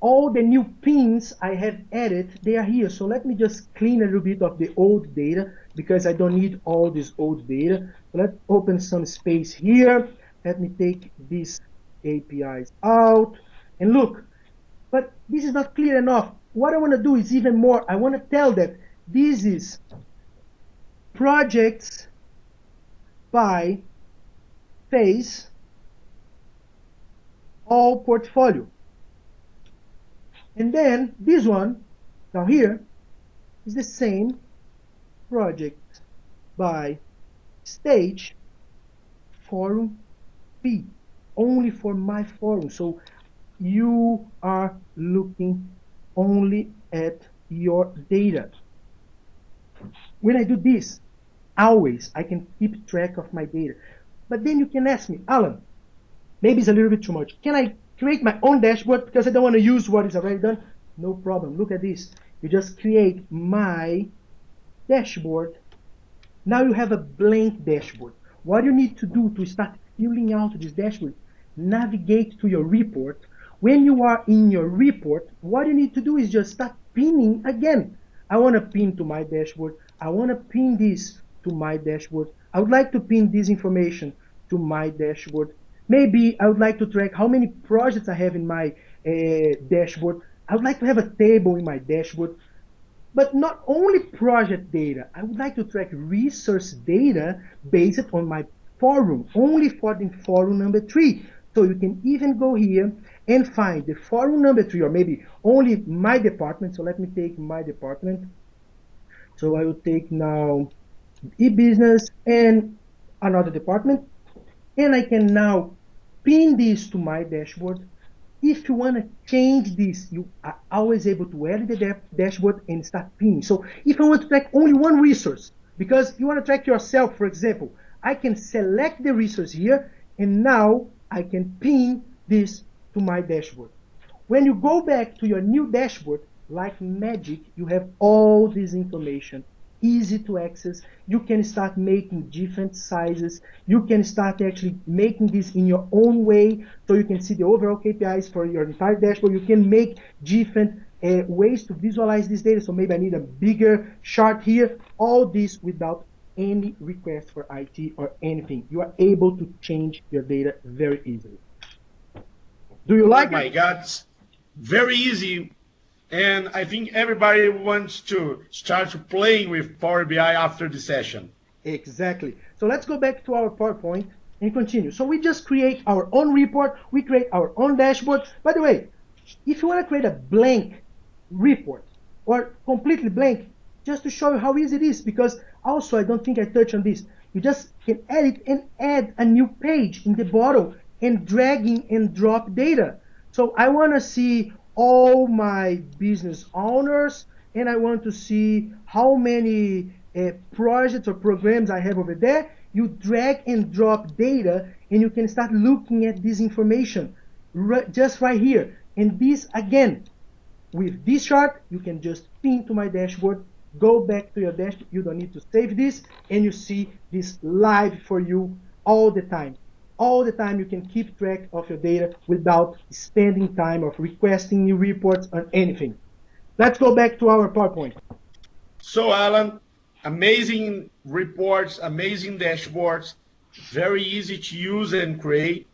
All the new pins I have added, they are here. So let me just clean a little bit of the old data because I don't need all this old data. let's open some space here. Let me take these KPIs out. And look, but this is not clear enough. What I want to do is even more. I want to tell that this is projects by phase all portfolio. And then this one down here is the same project by stage forum B only for my forum. So you are looking only at your data. When I do this, always I can keep track of my data. But then you can ask me, Alan, maybe it's a little bit too much. Can I create my own dashboard because I don't want to use what is already done? No problem. Look at this. You just create my dashboard. Now you have a blank dashboard. What you need to do to start filling out this dashboard, navigate to your report, when you are in your report, what you need to do is just start pinning again. I want to pin to my dashboard. I want to pin this to my dashboard. I would like to pin this information to my dashboard. Maybe I would like to track how many projects I have in my uh, dashboard. I would like to have a table in my dashboard. But not only project data, I would like to track resource data based on my forum, only for the forum number three. So you can even go here and find the forum number three, or maybe only my department. So let me take my department. So I will take now e-business and another department. And I can now pin this to my dashboard. If you want to change this, you are always able to edit the dashboard and start pinning. So if I want to track only one resource, because you want to track yourself, for example, I can select the resource here, and now I can pin this to my dashboard. When you go back to your new dashboard, like magic, you have all this information easy to access. You can start making different sizes. You can start actually making this in your own way so you can see the overall KPIs for your entire dashboard. You can make different uh, ways to visualize this data. So maybe I need a bigger chart here. All this without any request for IT or anything. You are able to change your data very easily. Do you oh like oh my it? God, very easy. And I think everybody wants to start playing with Power BI after the session. Exactly. So let's go back to our PowerPoint and continue. So we just create our own report. We create our own dashboard. By the way, if you want to create a blank report or completely blank, just to show you how easy it is, because also I don't think I touched on this. You just can edit and add a new page in the bottom and dragging and drop data. So I want to see all my business owners and I want to see how many uh, projects or programs I have over there. You drag and drop data and you can start looking at this information just right here. And this again, with this chart, you can just pin to my dashboard, go back to your dashboard. You don't need to save this, and you see this live for you all the time. All the time you can keep track of your data without spending time of requesting new reports or anything. Let's go back to our PowerPoint. So Alan, amazing reports, amazing dashboards, very easy to use and create.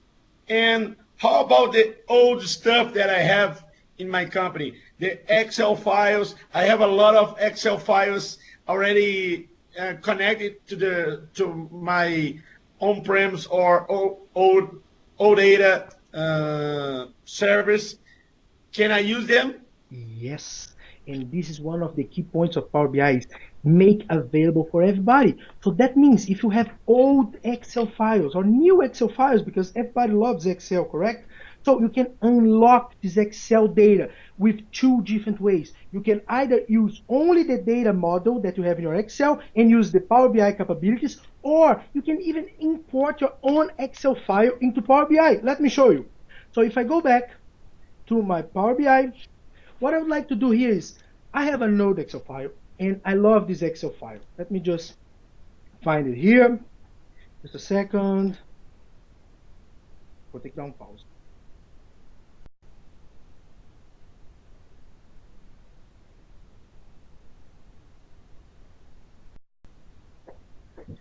And how about the old stuff that I have in my company? The Excel files. I have a lot of Excel files already uh, connected to the to my on-premise or old OData uh, service. Can I use them? Yes, and this is one of the key points of Power BI is make available for everybody. So that means if you have old Excel files or new Excel files, because everybody loves Excel, correct? So you can unlock this Excel data with two different ways. You can either use only the data model that you have in your Excel and use the Power BI capabilities, or you can even import your own Excel file into Power BI. Let me show you. So if I go back to my Power BI, what I would like to do here is I have a node Excel file and I love this Excel file. Let me just find it here. Just a second. Vou ter que dar pause.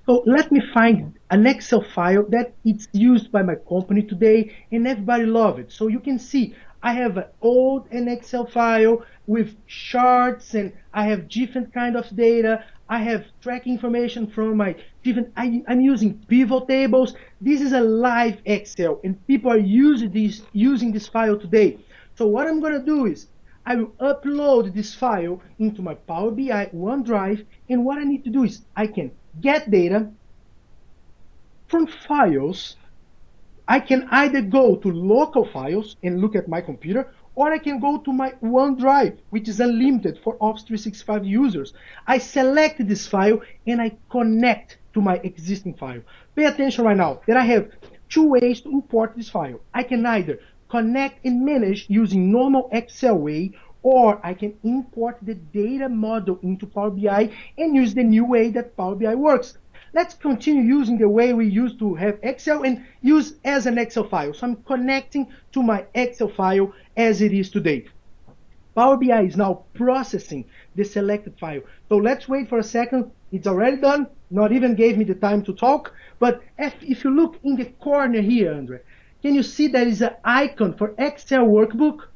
So let me find an Excel file that it's used by my company today and everybody love it. So you can see I have an old an Excel file with charts and I have different kind of data. I have track information from my different, I, am using pivot tables. This is a live Excel and people are using this, using this file today. So what I'm going to do is I will upload this file into my Power BI OneDrive and what I need to do is I can get data from files I can either go to local files and look at my computer, or I can go to my OneDrive, which is unlimited for Office 365 users. I select this file and I connect to my existing file. Pay attention right now that I have two ways to import this file. I can either connect and manage using normal Excel way, or I can import the data model into Power BI and use the new way that Power BI works let's continue using the way we used to have Excel and use as an Excel file. So I'm connecting to my Excel file as it is today. Power BI is now processing the selected file. So let's wait for a second. It's already done. Not even gave me the time to talk. But if, if you look in the corner here, Andre, can you see there is an icon for Excel workbook?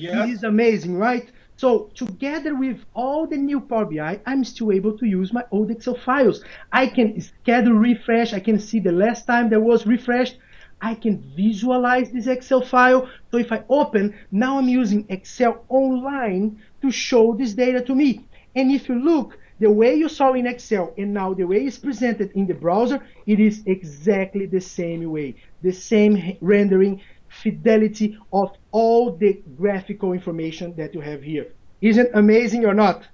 Yeah. This is amazing, right? So together with all the new Power BI, I'm still able to use my old Excel files. I can schedule refresh. I can see the last time there was refreshed. I can visualize this Excel file. So if I open, now I'm using Excel online to show this data to me. And if you look, the way you saw in Excel and now the way it's presented in the browser, it is exactly the same way. The same rendering, fidelity of all the graphical information that you have here. Isn't amazing or not?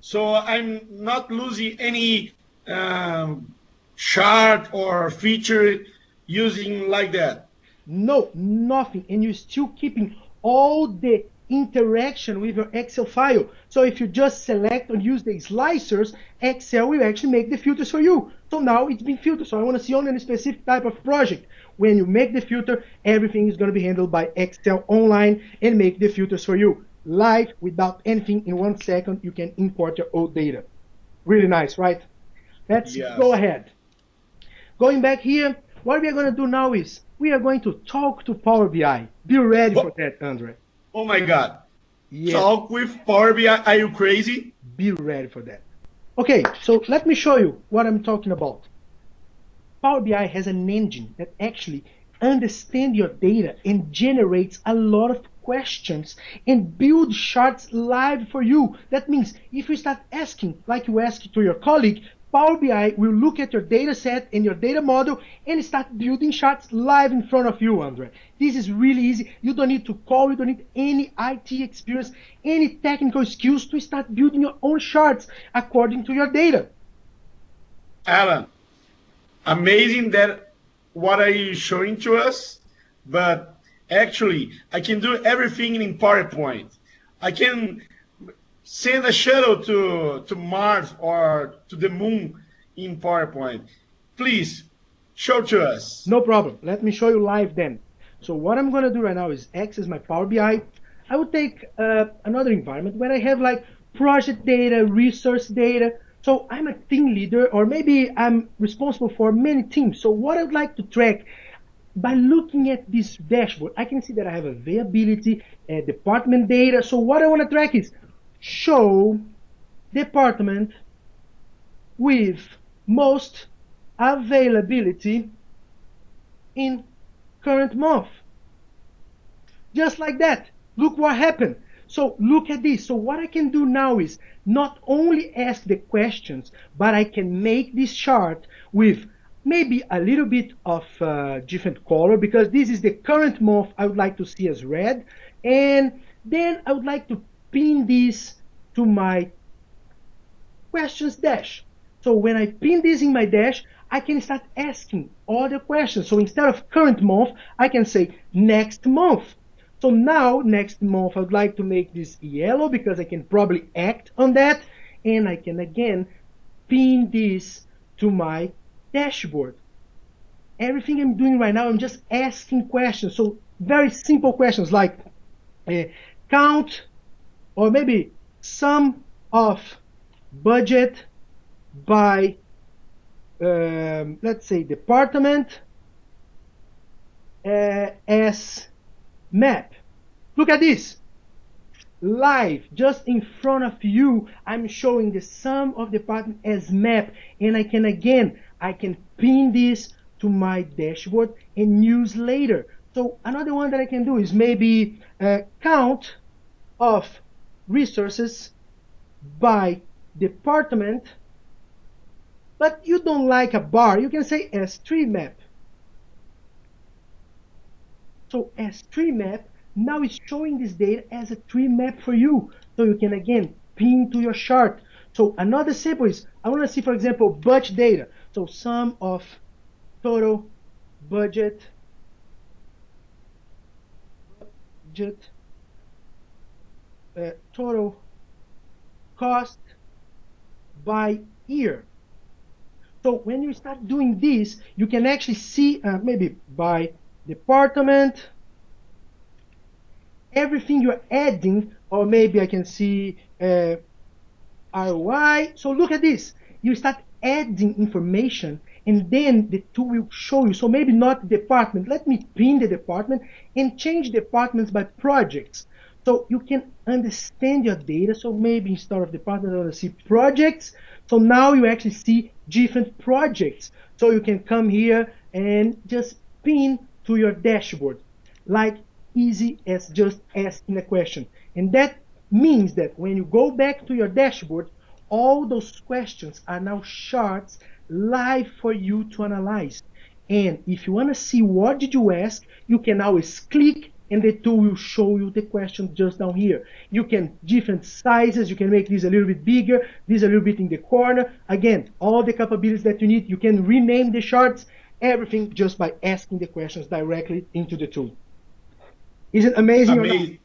So I'm not losing any um, chart or feature using like that. No, nothing. And you're still keeping all the interaction with your Excel file. So if you just select and use the slicers, Excel will actually make the filters for you. So now it's been filtered. So I want to see only a specific type of project. When you make the filter, everything is going to be handled by Excel online and make the filters for you. Live, without anything, in one second, you can import your old data. Really nice, right? Let's yes. go ahead. Going back here, what we are going to do now is we are going to talk to Power BI. Be ready oh. for that, Andre. Oh my God. Yes. Talk with Power BI. Are you crazy? Be ready for that. Okay, so let me show you what I'm talking about. Power BI has an engine that actually understands your data and generates a lot of questions and build charts live for you. That means if you start asking, like you ask to your colleague, Power BI will look at your data set and your data model and start building charts live in front of you, Andre. This is really easy. You don't need to call, you don't need any IT experience, any technical skills to start building your own charts according to your data. Alan, amazing that what are you showing to us, but actually I can do everything in PowerPoint. I can send a shuttle to, to Mars or to the moon in PowerPoint. Please show to us. No problem. Let me show you live then. So what I'm going to do right now is access my Power BI. I will take uh, another environment where I have like project data, resource data. So I'm a team leader or maybe I'm responsible for many teams. So what I would like to track by looking at this dashboard, I can see that I have availability, uh, department data. So what I want to track is show department with most availability in current month. Just like that. Look what happened. So look at this. So what I can do now is not only ask the questions, but I can make this chart with maybe a little bit of uh, different color because this is the current month I would like to see as red. And then I would like to pin this to my questions dash. So when I pin this in my dash, I can start asking other questions. So instead of current month, I can say next month. So now, next month, I would like to make this yellow because I can probably act on that. And I can again pin this to my dashboard. Everything I'm doing right now, I'm just asking questions. So very simple questions like uh, count or maybe sum of budget by um, let's say department uh, as map. Look at this. Live, just in front of you, I'm showing the sum of the department as map. And I can again, I can pin this to my dashboard and use later. So another one that I can do is maybe uh, count of resources by department but you don't like a bar, you can say as tree map. So as tree map now it's showing this data as a tree map for you. So you can again pin to your chart. So another sample is, I want to see, for example, budget data. So sum of total budget, budget, uh, total cost by year. So when you start doing this, you can actually see uh, maybe by department, everything you're adding, or maybe I can see uh, ROI. So look at this. You start adding information and then the tool will show you. So maybe not department. Let me pin the department and change departments by projects. So you can understand your data. So maybe instead of department, I want see projects. So now you actually see different projects. So you can come here and just pin to your dashboard, like easy as just asking a question. And that means that when you go back to your dashboard, all those questions are now charts live for you to analyze. And if you want to see what did you ask, you can always click and the tool will show you the question just down here. You can different sizes, you can make this a little bit bigger, this a little bit in the corner. Again, all the capabilities that you need, you can rename the charts, everything just by asking the questions directly into the tool. Is it amazing? Amazing,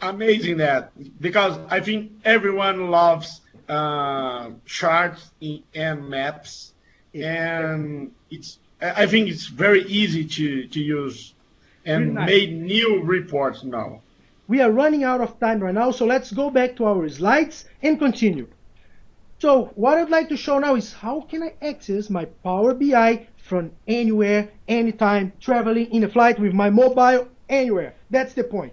amazing that because I think everyone loves uh, charts and maps, and it's I think it's very easy to to use and nice. made new reports now. We are running out of time right now, so let's go back to our slides and continue. So what I'd like to show now is how can I access my Power BI from anywhere, anytime, traveling in a flight with my mobile, anywhere. That's the point.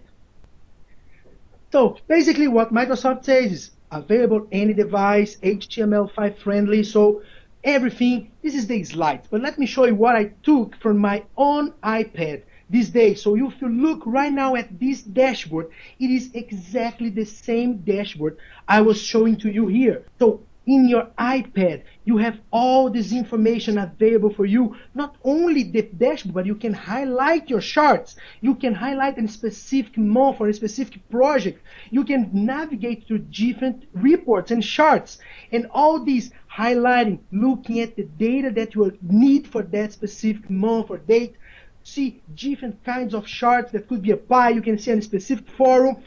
So basically what Microsoft says is available any device, HTML5 friendly, so everything, this is the slide, But let me show you what I took from my own iPad this day. So if you look right now at this dashboard, it is exactly the same dashboard I was showing to you here. So in your iPad, you have all this information available for you. Not only the dashboard, but you can highlight your charts. You can highlight a specific month or a specific project. You can navigate through different reports and charts. And all these highlighting, looking at the data that you need for that specific month or date, see different kinds of charts that could be a pie. You can see a specific forum.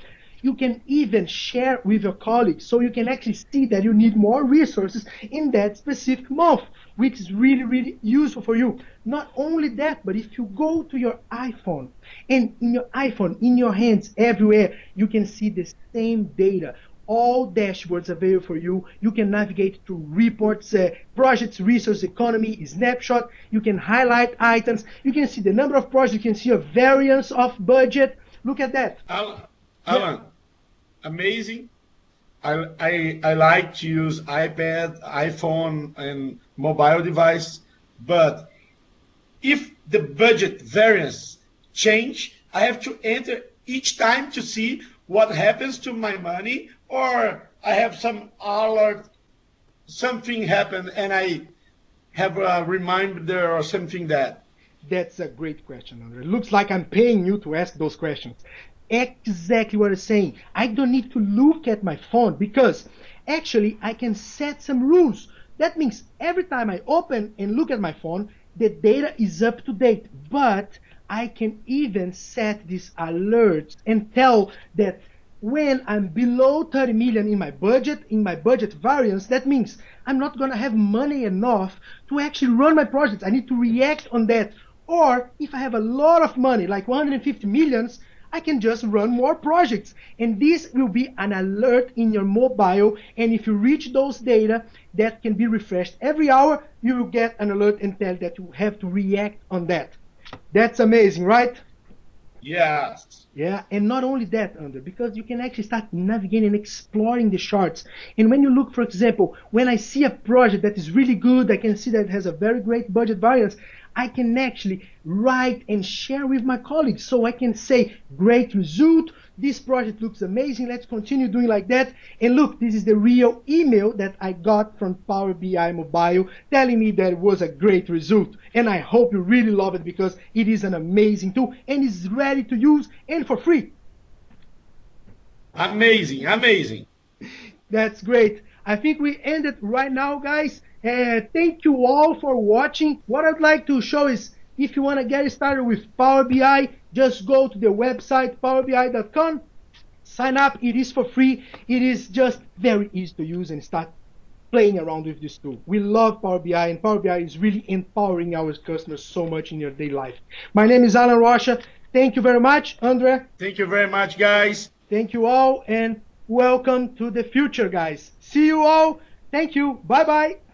You can even share with your colleagues so you can actually see that you need more resources in that specific month, which is really, really useful for you. Not only that, but if you go to your iPhone and in your iPhone, in your hands, everywhere, you can see the same data all dashboards available for you. You can navigate to reports, uh, projects, resource economy, snapshot. You can highlight items. You can see the number of projects. You can see a variance of budget. Look at that. Alan amazing. I, I, I like to use iPad, iPhone, and mobile device, but if the budget variance change, I have to enter each time to see what happens to my money or I have some alert, something happened and I have a reminder or something that? That's a great question, Andre. Looks like I'm paying you to ask those questions. Exactly what I'm saying. I don't need to look at my phone because actually I can set some rules. That means every time I open and look at my phone, the data is up to date. But I can even set these alerts and tell that when I'm below 30 million in my budget, in my budget variance, that means I'm not going to have money enough to actually run my projects. I need to react on that. Or if I have a lot of money, like 150 millions, I can just run more projects. And this will be an alert in your mobile. And if you reach those data that can be refreshed every hour, you will get an alert and tell that you have to react on that. That's amazing, right? Yes. Yeah, and not only that, Andre, because you can actually start navigating and exploring the charts. And when you look, for example, when I see a project that is really good, I can see that it has a very great budget variance, I can actually write and share with my colleagues. So I can say, great result, this project looks amazing. Let's continue doing like that. And look, this is the real email that I got from Power BI Mobile telling me that it was a great result. And I hope you really love it because it is an amazing tool and is ready to use and for free. Amazing, amazing. That's great. I think we ended right now, guys. Uh, thank you all for watching. What I'd like to show is if you want to get started with Power BI, just go to the website powerbi.com, sign up. It is for free. It is just very easy to use and start playing around with this tool. We love Power BI, and Power BI is really empowering our customers so much in your daily life. My name is Alan Rocha. Thank you very much, Andre. Thank you very much, guys. Thank you all, and welcome to the future, guys. See you all. Thank you. Bye bye.